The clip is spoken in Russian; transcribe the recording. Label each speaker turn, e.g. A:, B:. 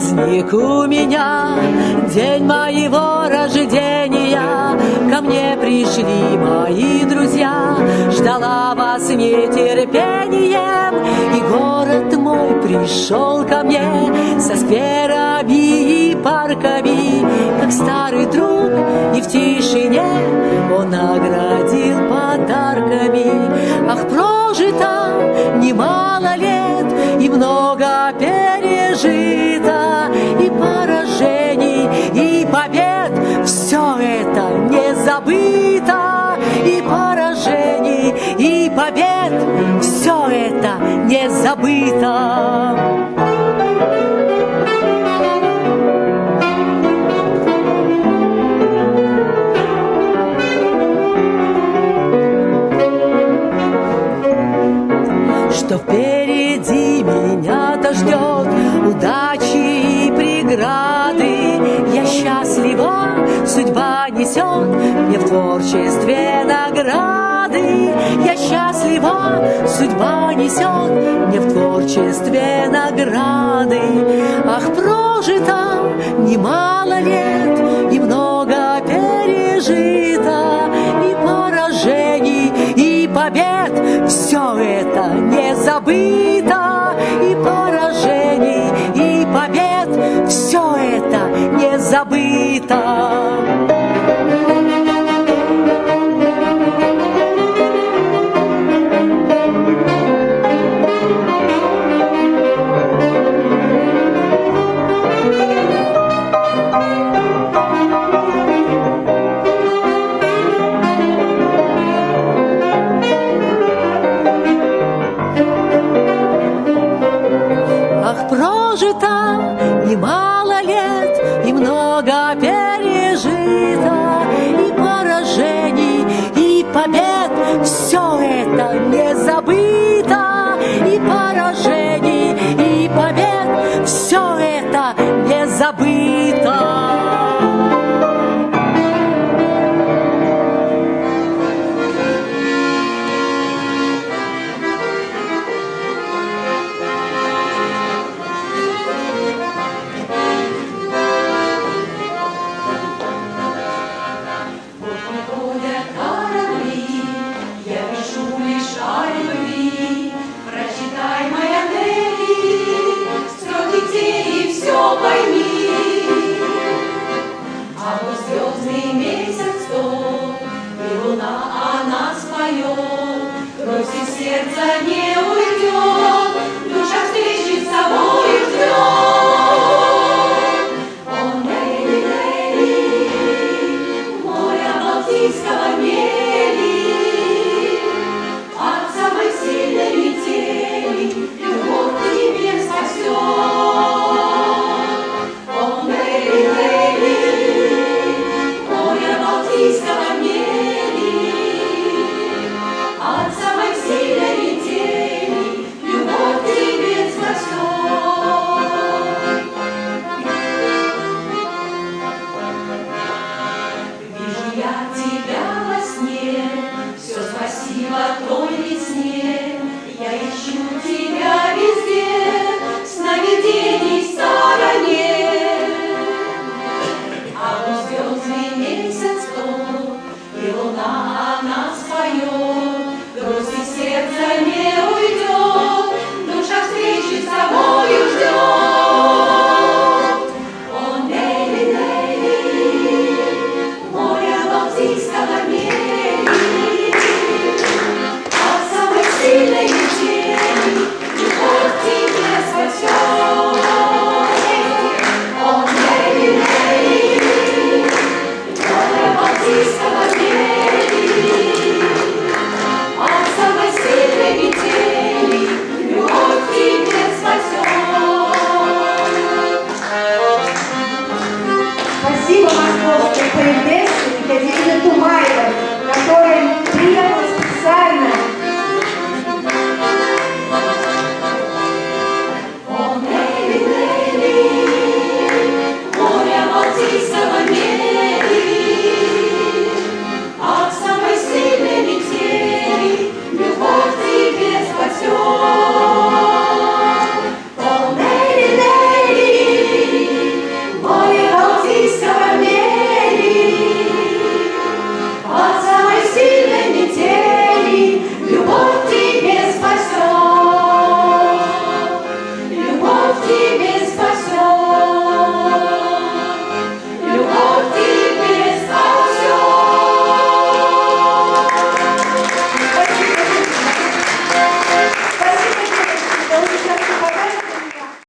A: как у меня День моего рождения. Ко мне пришли мои друзья Ждала вас нетерпением. И город мой пришел ко мне Со скверами и парками. Как старый друг и в тишине Он наградил подарками. Ах, прожито немало лет И много пережито забыто И поражений, и побед. Все это не забыто творчестве награды. Я счастлива, судьба несет мне в творчестве награды. Ах, прожито немало лет и много пережито, и поражений, и побед. Все это не забыто, и поражений, и побед. Все это не забыто. Прожито немало лет и много пережито, и поражений, и побед. Все это не забыто, и поражений, и побед. Все это не забыто.
B: Звездный месяц тот, и луна она споет, Кровь из сердца не
C: Señor.